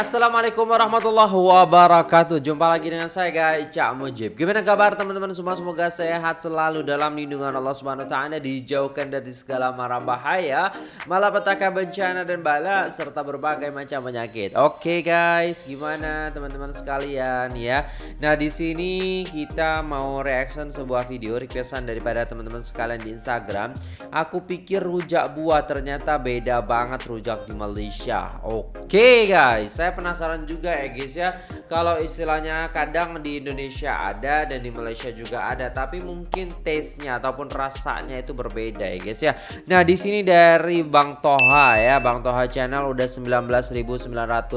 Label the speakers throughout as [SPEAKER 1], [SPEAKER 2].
[SPEAKER 1] Assalamualaikum warahmatullahi wabarakatuh. Jumpa lagi dengan saya guys Cak Mujib. Gimana kabar teman-teman semua? Semoga sehat selalu dalam lindungan Allah Subhanahu Wa Taala Dijauhkan dari segala mara bahaya Malapetaka bencana dan bala Serta berbagai macam penyakit. Oke guys Gimana teman-teman sekalian ya? Nah di sini kita mau reaction sebuah video Requestan daripada teman-teman sekalian di Instagram. Aku pikir rujak buah Ternyata beda banget rujak di Malaysia. Oke guys Saya penasaran juga ya guys ya. Kalau istilahnya kadang di Indonesia ada dan di Malaysia juga ada tapi mungkin taste-nya ataupun rasanya itu berbeda ya guys ya. Nah di sini dari Bang Toha ya Bang Toha channel udah 19.900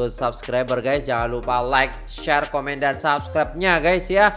[SPEAKER 1] subscriber guys. Jangan lupa like share komen dan subscribe-nya guys ya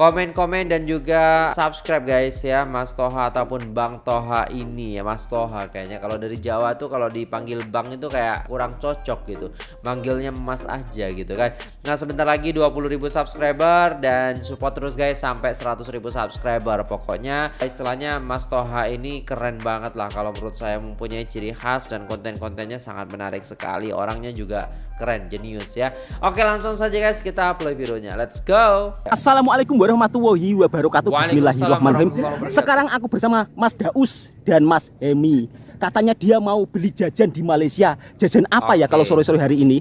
[SPEAKER 1] komen-komen dan juga subscribe guys ya Mas Toha ataupun Bang Toha ini ya Mas Toha kayaknya. Kalau dari Jawa tuh kalau dipanggil Bang itu kayak kurang cocok gitu. Manggilnya Mas aja gitu kan. Nah sebentar lagi 20.000 subscriber dan support terus guys sampai 100.000 subscriber. Pokoknya istilahnya Mas Toha ini keren banget lah kalau menurut saya mempunyai ciri khas dan konten-kontennya sangat menarik sekali. Orangnya juga keren jenius ya. Oke langsung saja guys kita play videonya. Let's go.
[SPEAKER 2] Assalamualaikum warahmatullahi wabarakatuh. Bismillahirrahmanirrahim. Sekarang aku bersama Mas Daus dan Mas Hemi. Katanya dia mau beli jajan di Malaysia. Jajan apa ya
[SPEAKER 1] Oke.
[SPEAKER 2] kalau sore-sore hari ini?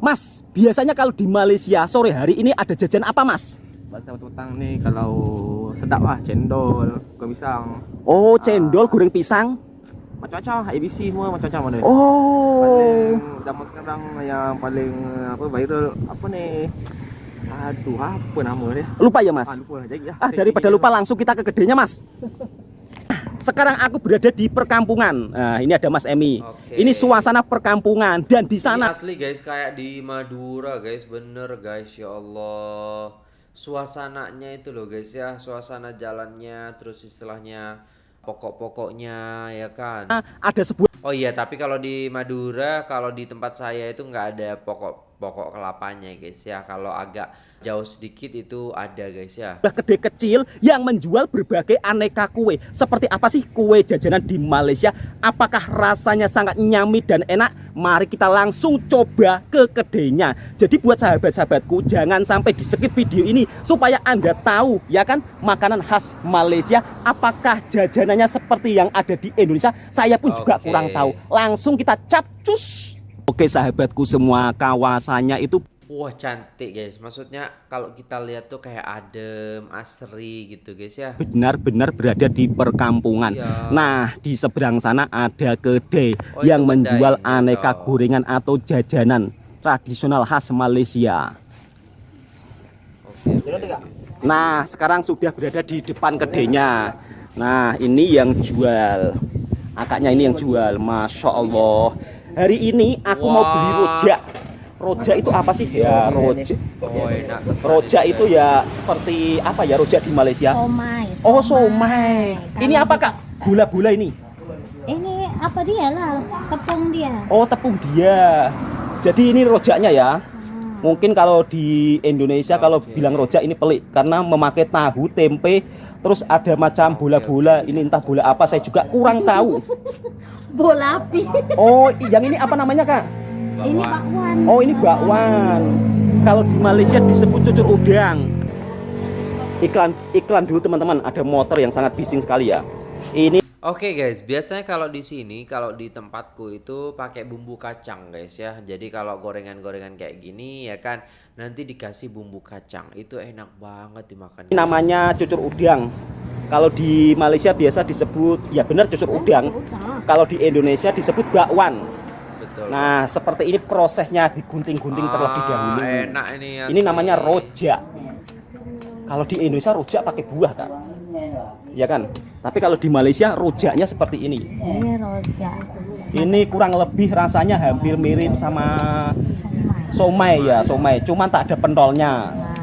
[SPEAKER 2] Mas, biasanya kalau di Malaysia sore hari ini ada jajan apa mas?
[SPEAKER 3] Pasal petang ni kalau sedap lah cendol, goreng pisang,
[SPEAKER 2] Oh, cendol, goreng pisang?
[SPEAKER 3] Macam-macam ABC semua macam-macam ada.
[SPEAKER 2] Oh,
[SPEAKER 3] Paling zaman sekarang yang paling apa viral apa ni? Aduh, apa nama dia?
[SPEAKER 2] lupa ya mas?
[SPEAKER 3] Ah, lupa jadi lah.
[SPEAKER 2] Ah, daripada lupa langsung kita ke gedenya mas Sekarang aku berada di perkampungan Nah, ini ada Mas Emi
[SPEAKER 1] Oke.
[SPEAKER 2] Ini suasana perkampungan Dan di
[SPEAKER 1] Ini
[SPEAKER 2] sana
[SPEAKER 1] asli guys kayak di Madura guys bener guys ya Allah suasananya itu loh guys ya suasana jalannya terus istilahnya pokok-pokoknya ya kan
[SPEAKER 2] ada sebuah
[SPEAKER 1] Oh iya, tapi kalau di Madura, kalau di tempat saya itu nggak ada pokok-pokok kelapanya, guys ya. Kalau agak jauh sedikit itu ada, guys ya.
[SPEAKER 2] kedai kecil yang menjual berbagai aneka kue. Seperti apa sih kue jajanan di Malaysia? Apakah rasanya sangat nyami dan enak? Mari kita langsung coba ke kedainya. Jadi buat sahabat-sahabatku jangan sampai di skip video ini supaya Anda tahu ya kan makanan khas Malaysia apakah jajanannya seperti yang ada di Indonesia? Saya pun juga
[SPEAKER 1] Oke.
[SPEAKER 2] kurang tahu. Langsung kita capcus. Oke sahabatku semua kawasannya itu
[SPEAKER 1] Wah, cantik, guys. Maksudnya kalau kita lihat tuh kayak adem, asri gitu, guys ya.
[SPEAKER 2] benar-benar berada di perkampungan.
[SPEAKER 1] Iya.
[SPEAKER 2] Nah, di seberang sana ada kedai
[SPEAKER 1] Oh,
[SPEAKER 2] yang menjual
[SPEAKER 1] kedainya,
[SPEAKER 2] aneka
[SPEAKER 1] toh.
[SPEAKER 2] gorengan atau jajanan tradisional khas Malaysia.
[SPEAKER 1] Oke.
[SPEAKER 2] Nah, sekarang sudah berada di depan kedainya. Nah, ini yang jual. Akaknya ini yang jual. Masya Allah. Hari ini aku mau beli rojak. Rojak itu apa sih? Ya, rojak.
[SPEAKER 1] Oh, enak.
[SPEAKER 2] Rojak
[SPEAKER 1] ini,
[SPEAKER 2] itu ya seperti apa ya rojak di Malaysia?
[SPEAKER 4] Somai.
[SPEAKER 2] Oh, somai. Ini
[SPEAKER 4] Kalau
[SPEAKER 2] apa,
[SPEAKER 4] di-
[SPEAKER 2] Kak? Gula-gula ini.
[SPEAKER 4] Ini apa dia lah? Tepung dia.
[SPEAKER 2] Oh, tepung dia. Jadi ini rojaknya ya. Mungkin kalau di Indonesia kalau
[SPEAKER 1] Oke.
[SPEAKER 2] bilang rojak ini pelik karena memakai tahu, tempe, terus ada macam bola-bola. Ini entah bola apa saya juga kurang tahu.
[SPEAKER 4] Bola api.
[SPEAKER 2] Oh, yang ini apa namanya, Kak?
[SPEAKER 4] ini bakwan.
[SPEAKER 2] Oh, ini bakwan. Kalau di Malaysia disebut cucur udang. Iklan iklan dulu teman-teman, ada motor yang sangat bising sekali ya. Ini
[SPEAKER 1] Oke guys, biasanya kalau di sini kalau di tempatku itu pakai bumbu kacang guys ya. Jadi kalau gorengan-gorengan kayak gini ya kan nanti dikasih bumbu kacang. Itu enak banget dimakan.
[SPEAKER 2] Ini namanya cucur udang. Kalau di Malaysia biasa disebut ya benar cucur udang. Kalau di Indonesia disebut bakwan.
[SPEAKER 1] Betul.
[SPEAKER 2] Nah, seperti ini prosesnya digunting-gunting terlebih
[SPEAKER 1] Ah,
[SPEAKER 2] dahulu.
[SPEAKER 1] Enak ini ya.
[SPEAKER 2] Ini namanya rojak. Kalau di Indonesia rojak pakai buah, Kak. Ya kan? Tapi kalau di Malaysia rojaknya seperti ini.
[SPEAKER 4] Ini rojak.
[SPEAKER 2] Ini kurang lebih rasanya hampir mirip sama
[SPEAKER 4] Somai.
[SPEAKER 2] somai ya, somai. Cuman tak ada pentolnya.
[SPEAKER 4] Nah.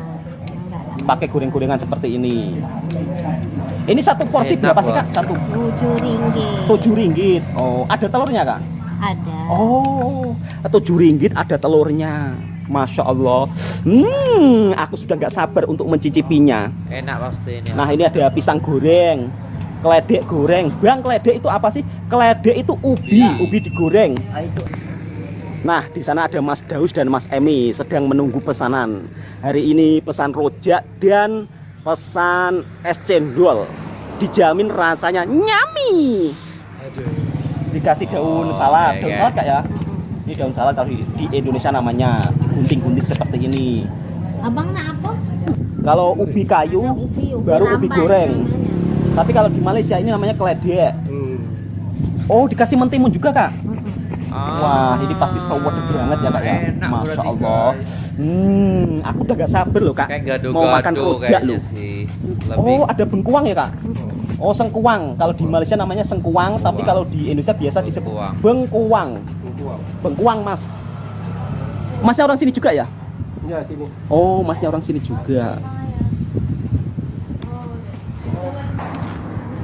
[SPEAKER 2] Pakai goreng-gorengan seperti ini. Ini satu porsi
[SPEAKER 1] Enak,
[SPEAKER 2] berapa sih, Kak? Satu
[SPEAKER 4] Tujuh ringgit.
[SPEAKER 2] tujuh ringgit. Oh, ada telurnya kak?
[SPEAKER 4] Ada.
[SPEAKER 2] Oh, tujuh ringgit ada telurnya. Masya Allah. Hmm, aku sudah nggak sabar untuk mencicipinya.
[SPEAKER 1] Enak pasti ini.
[SPEAKER 2] Nah, ini ada pisang goreng, keledek goreng. Bang, keledek itu apa sih? Keledek itu ubi,
[SPEAKER 1] Iya.
[SPEAKER 2] ubi digoreng. Nah, di sana ada Mas Daus dan Mas Emi sedang menunggu pesanan. Hari ini pesan rojak dan pesan es cendol. Dijamin rasanya nyami. Dikasih daun
[SPEAKER 1] Oh,
[SPEAKER 2] salad.
[SPEAKER 1] oke,
[SPEAKER 2] Daun
[SPEAKER 1] oke.
[SPEAKER 2] salad kak ya? Ini gunting salad kalau di, Indonesia namanya gunting-gunting seperti ini.
[SPEAKER 4] Abang nak apa?
[SPEAKER 2] Kalau ubi kayu,
[SPEAKER 4] Nak ubi, ubi
[SPEAKER 2] baru ubi goreng.
[SPEAKER 4] namanya.
[SPEAKER 2] Tapi kalau di Malaysia ini namanya keledek. Oh, dikasih mentimun juga kak? Wah, ini pasti sewet banget ya kak ya.
[SPEAKER 1] Ah, Enak
[SPEAKER 2] Masya Allah.
[SPEAKER 1] guys.
[SPEAKER 2] Hmm, aku udah gak sabar loh kak.
[SPEAKER 1] Kayak
[SPEAKER 2] Mau makan
[SPEAKER 1] kayaknya
[SPEAKER 2] loh.
[SPEAKER 1] sih. Lebih
[SPEAKER 2] Oh, ada bengkuang ya kak? Oh, sengkuang. Kalau di Malaysia namanya sengkuang, tapi
[SPEAKER 1] Bengkuang.
[SPEAKER 2] kalau di Indonesia biasa disebut
[SPEAKER 1] Bengkuang.
[SPEAKER 2] Bengkuang. Bengkuang mas. Masnya orang sini juga ya?
[SPEAKER 3] Ya sini.
[SPEAKER 2] Oh, masnya orang sini juga.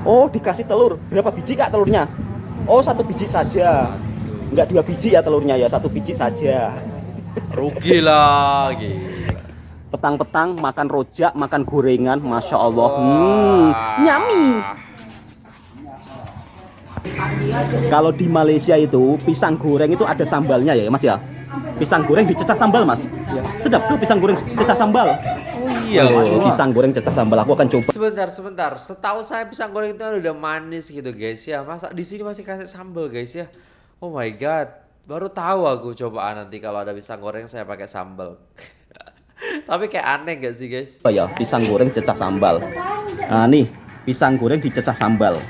[SPEAKER 2] Oh, dikasih telur. Berapa biji kak telurnya? Oh, satu biji saja. Enggak dua biji ya telurnya ya, satu biji saja.
[SPEAKER 1] rugi lah gila.
[SPEAKER 2] Petang-petang makan rojak, makan gorengan, masya Allah. Hmm, nyami. Kalau di Malaysia itu pisang goreng itu ada sambalnya ya, Mas ya. Pisang goreng dicecah sambal, Mas. Sedap tuh pisang goreng cecah sambal.
[SPEAKER 1] Oh iya.
[SPEAKER 2] Oh, pisang goreng cecah sambal. Aku akan coba.
[SPEAKER 1] Sebentar, sebentar. Setahu saya pisang goreng itu udah manis gitu guys ya. Masa di sini masih kasih sambal guys ya. Oh my god. Baru tahu aku cobaan nanti kalau ada pisang goreng saya pakai sambal. Tapi kayak aneh gak sih guys?
[SPEAKER 2] apa ya pisang goreng cecah sambal nah nih pisang goreng dicecah sambal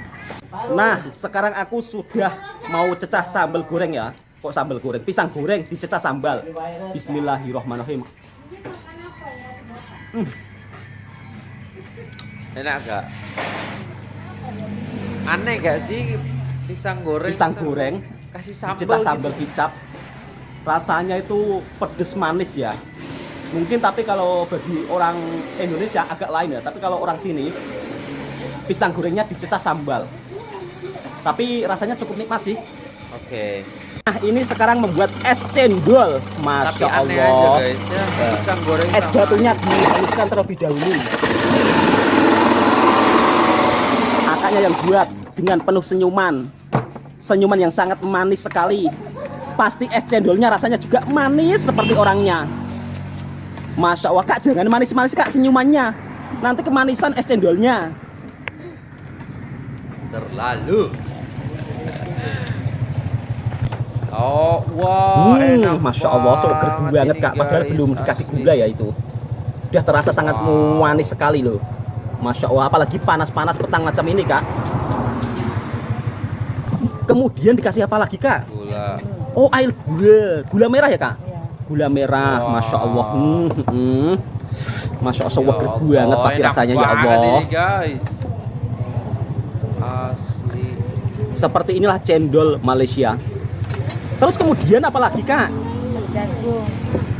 [SPEAKER 2] nah sekarang aku sudah mau cecah sambal goreng ya. Kok sambal goreng? Pisang goreng dicecah sambal. Bismillahirrohmanirrohim
[SPEAKER 1] Enak gak? Aneh gak sih pisang goreng?
[SPEAKER 2] pisang goreng
[SPEAKER 1] kasih sambal,
[SPEAKER 2] dicecah sambal
[SPEAKER 1] gitu.
[SPEAKER 2] kicap. Rasanya itu pedes manis ya. Mungkin tapi kalau bagi orang Indonesia agak lain ya. Tapi kalau orang sini pisang gorengnya dicecah sambal tapi rasanya cukup nikmat sih.
[SPEAKER 1] Oke.
[SPEAKER 2] Nah ini sekarang membuat es cendol.
[SPEAKER 1] Tapi
[SPEAKER 2] Masya
[SPEAKER 1] aneh aja
[SPEAKER 2] Allah.
[SPEAKER 1] guys. Ya. Pisang goreng
[SPEAKER 2] Es batunya dihaluskan terlebih dahulu. Kakaknya yang buat dengan penuh senyuman. Senyuman yang sangat manis sekali. Pasti es cendolnya rasanya juga manis seperti orangnya. Masya Allah kak jangan manis-manis kak senyumannya. Nanti kemanisan es cendolnya.
[SPEAKER 1] Terlalu. Oh, wow,
[SPEAKER 2] Hmm,
[SPEAKER 1] enak
[SPEAKER 2] Masya Allah, seger banget kak. Padahal belum dikasih gula ya itu. Udah terasa sangat
[SPEAKER 1] Wow.
[SPEAKER 2] manis sekali loh. Masya Allah, apalagi panas-panas petang macam ini kak. Kemudian dikasih apa lagi kak?
[SPEAKER 1] Gula.
[SPEAKER 2] Oh air gula, gula merah ya kak? Gula merah,
[SPEAKER 1] Wow.
[SPEAKER 2] Masya Allah. Hmm, hmm. Masya Allah, seger
[SPEAKER 1] Ya
[SPEAKER 2] banget pasti rasanya ya Allah.
[SPEAKER 1] Ini, guys. Asli.
[SPEAKER 2] Seperti inilah cendol Malaysia. Terus kemudian apa lagi kak?
[SPEAKER 4] Jagung.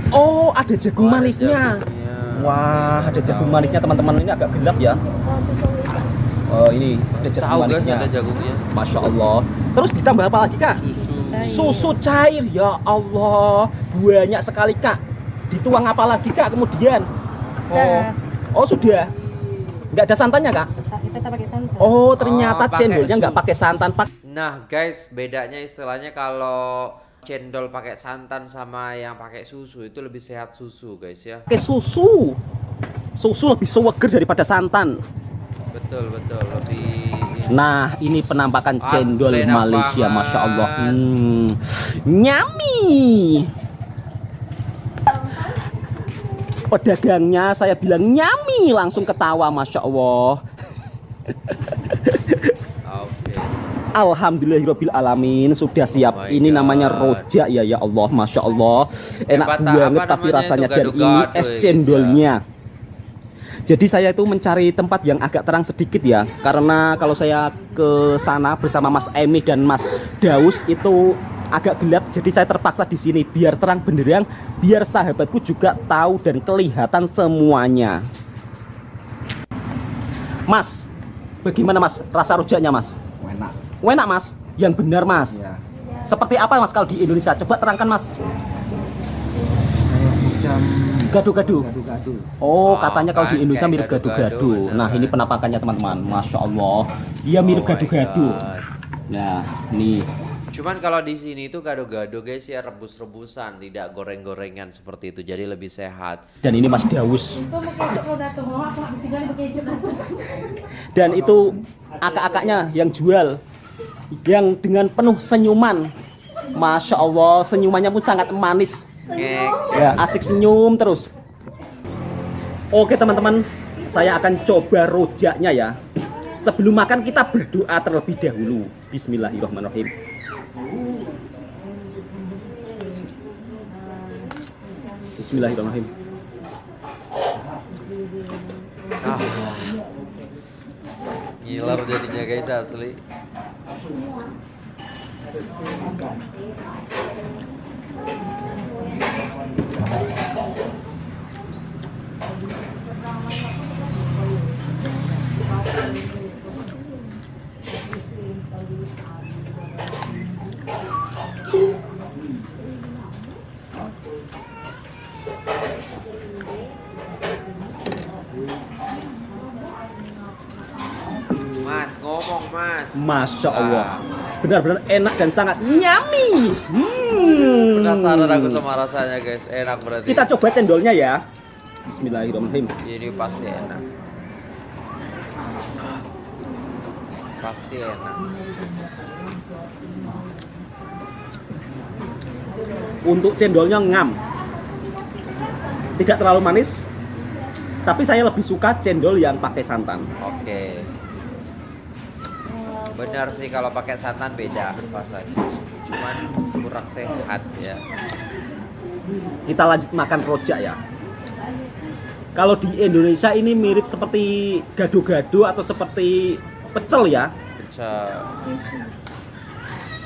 [SPEAKER 2] Oh ada jagung
[SPEAKER 1] Oh, ada
[SPEAKER 2] manisnya.
[SPEAKER 1] jagungnya.
[SPEAKER 2] Wah, ada jagung manisnya teman-teman ini agak gelap ya. Oh, ini ada jagung
[SPEAKER 1] Tahu guys
[SPEAKER 2] manisnya.
[SPEAKER 1] ada jagungnya.
[SPEAKER 2] Masya Allah. Terus ditambah apa lagi kak?
[SPEAKER 1] Susu.
[SPEAKER 2] Susu cair ya Allah, banyak sekali kak. Dituang apa lagi kak kemudian? Oh, oh sudah. Nggak ada santannya kak?
[SPEAKER 4] Kita tak pakai santan.
[SPEAKER 2] Oh ternyata
[SPEAKER 1] Oh, pakai
[SPEAKER 2] cendolnya nggak pakai santan pak.
[SPEAKER 1] Nah, guys, bedanya istilahnya kalau cendol pakai santan sama yang pakai susu itu lebih sehat susu, guys ya.
[SPEAKER 2] Pakai susu. Susu lebih seger daripada santan.
[SPEAKER 1] Betul, betul, lebih
[SPEAKER 2] Nah, ini penampakan
[SPEAKER 1] Asli
[SPEAKER 2] cendol Malaysia,
[SPEAKER 1] banget.
[SPEAKER 2] masya Allah. Hmm, nyami. Pedagangnya saya bilang nyami, langsung ketawa, masya Allah.
[SPEAKER 1] Oke.
[SPEAKER 2] Alhamdulillahirabbil alamin sudah siap.
[SPEAKER 1] Oh
[SPEAKER 2] ini namanya
[SPEAKER 1] God.
[SPEAKER 2] rojak ya, ya Allah, masya Allah. Enak
[SPEAKER 1] Hebat,
[SPEAKER 2] banget pasti
[SPEAKER 1] namanya
[SPEAKER 2] rasanya dan ini es
[SPEAKER 1] ya,
[SPEAKER 2] cendolnya. Jadi saya itu mencari tempat yang agak terang sedikit ya, karena kalau saya ke sana bersama Mas Emi dan Mas Daus itu agak gelap, jadi saya terpaksa di sini biar terang benderang, biar sahabatku juga tahu dan kelihatan semuanya. Mas, bagaimana Mas rasa rojaknya Mas?
[SPEAKER 3] Enak.
[SPEAKER 2] Mas, yang benar Mas.
[SPEAKER 3] Ya.
[SPEAKER 2] Seperti apa Mas kalau di Indonesia? Coba terangkan Mas. Gado-gado. Oh,
[SPEAKER 1] Oh,
[SPEAKER 2] katanya kalau di Indonesia mirip
[SPEAKER 1] bener
[SPEAKER 2] Nah, ini
[SPEAKER 1] kan.
[SPEAKER 2] penampakannya teman-teman. Masya Allah. Iya mirip
[SPEAKER 1] Oh
[SPEAKER 2] gado-gado.
[SPEAKER 1] God.
[SPEAKER 2] Nah, nih.
[SPEAKER 1] Cuman kalau di sini itu gado-gado guys ya rebus-rebusan, tidak goreng-gorengan seperti itu. Jadi lebih sehat.
[SPEAKER 2] Dan ini Mas
[SPEAKER 4] kecap
[SPEAKER 2] Dan itu akak-akaknya yang jual yang dengan penuh senyuman. Masya Allah, senyumannya pun sangat manis. Ya, asik senyum terus. Oke teman-teman, saya akan coba rojaknya ya. Sebelum makan kita berdoa terlebih dahulu. Bismillahirrahmanirrahim. Bismillahirrahmanirrahim.
[SPEAKER 1] Ah. Ngiler jadinya guys asli. Ngomong mas.
[SPEAKER 2] Masya Allah.
[SPEAKER 1] Ah.
[SPEAKER 2] Benar-benar enak dan sangat nyami. Hmm.
[SPEAKER 1] Penasaran aku sama rasanya guys, enak berarti.
[SPEAKER 2] Kita coba cendolnya ya. Bismillahirrahmanirrahim.
[SPEAKER 1] Ini pasti enak. Pasti enak.
[SPEAKER 2] Untuk cendolnya ngam. Tidak terlalu manis. Tapi saya lebih suka cendol yang pakai santan.
[SPEAKER 1] Oke. Benar sih kalau pakai santan beda rasanya. Cuman kurang sehat ya.
[SPEAKER 2] Kita lanjut makan rojak ya. Kalau di Indonesia ini mirip seperti gado-gado atau seperti pecel ya.
[SPEAKER 1] Pecel.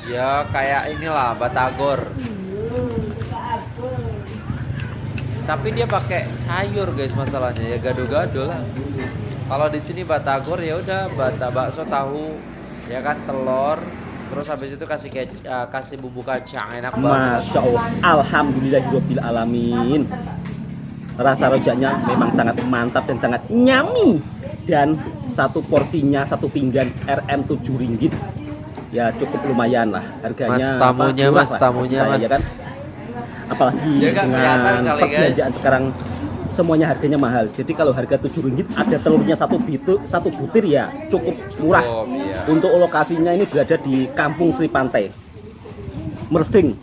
[SPEAKER 1] Ya kayak inilah batagor. Tapi dia pakai sayur guys masalahnya ya gado-gado lah. Kalau di sini batagor ya udah bata bakso tahu ya kan telur terus habis itu kasih kec- eh, kasih bumbu kacang enak banget.
[SPEAKER 2] Masya Allah. Alhamdulillahirabbil alamin. Rasa rojaknya memang sangat mantap dan sangat nyami. Dan satu porsinya satu pinggan RM 7 ringgit. Ya cukup lumayan lah harganya.
[SPEAKER 1] Mas tamunya, mas tamunya,
[SPEAKER 2] saya,
[SPEAKER 1] mas.
[SPEAKER 2] ya kan? Apalagi
[SPEAKER 1] Ya kelihatan
[SPEAKER 2] dengan
[SPEAKER 1] kali,
[SPEAKER 2] perbelanjaan sekarang semuanya harganya mahal. Jadi kalau harga 7 ringgit ada telurnya satu bitu, satu butir ya cukup murah.
[SPEAKER 1] Cukup, iya.
[SPEAKER 2] Untuk lokasinya ini berada di Kampung Sri Pantai. Mersing.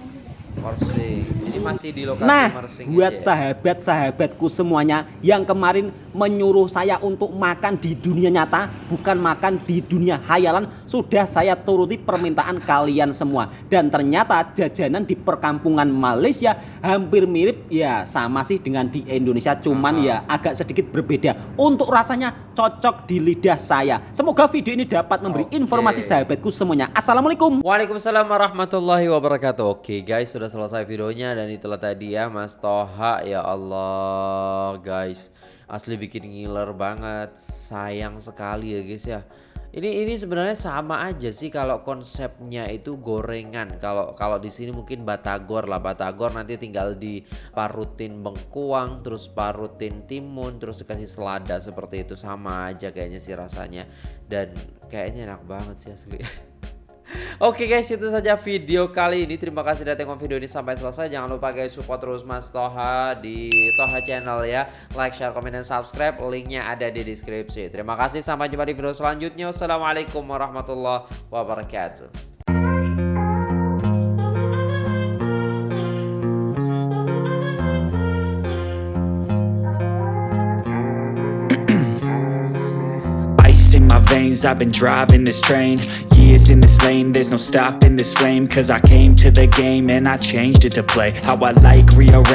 [SPEAKER 1] Mersing. Masih di lokasi
[SPEAKER 2] Nah,
[SPEAKER 1] Mersing
[SPEAKER 2] buat
[SPEAKER 1] ya?
[SPEAKER 2] sahabat-sahabatku semuanya yang kemarin menyuruh saya untuk makan di dunia nyata, bukan makan di dunia hayalan, sudah saya turuti permintaan kalian semua. Dan ternyata jajanan di perkampungan Malaysia hampir mirip ya sama sih dengan di Indonesia, cuman
[SPEAKER 1] Aha.
[SPEAKER 2] ya agak sedikit berbeda. Untuk rasanya cocok di lidah saya. Semoga video ini dapat memberi
[SPEAKER 1] Oke.
[SPEAKER 2] informasi sahabatku semuanya. Assalamualaikum.
[SPEAKER 1] Waalaikumsalam warahmatullahi wabarakatuh Oke guys sudah selesai videonya Dan itulah tadi ya Mas Toha Ya Allah guys Asli bikin ngiler banget Sayang sekali ya guys ya ini ini sebenarnya sama aja sih kalau konsepnya itu gorengan. Kalau kalau di sini mungkin batagor lah. Batagor nanti tinggal diparutin bengkuang, terus parutin timun, terus dikasih selada seperti itu sama aja kayaknya sih rasanya. Dan kayaknya enak banget sih asli. Oke guys itu saja video kali ini. Terima kasih sudah tengok video ini sampai selesai. Jangan lupa guys support terus Mas Toha Di Toha channel ya. Like, share, komen, dan subscribe. Linknya ada di deskripsi. Terima kasih. Sampai jumpa di video selanjutnya. Wassalamualaikum warahmatullahi wabarakatuh.
[SPEAKER 5] I've been driving this train Years in this lane, there's no stopping this flame. Cause I came to the game and I changed it to play How I like, rearrange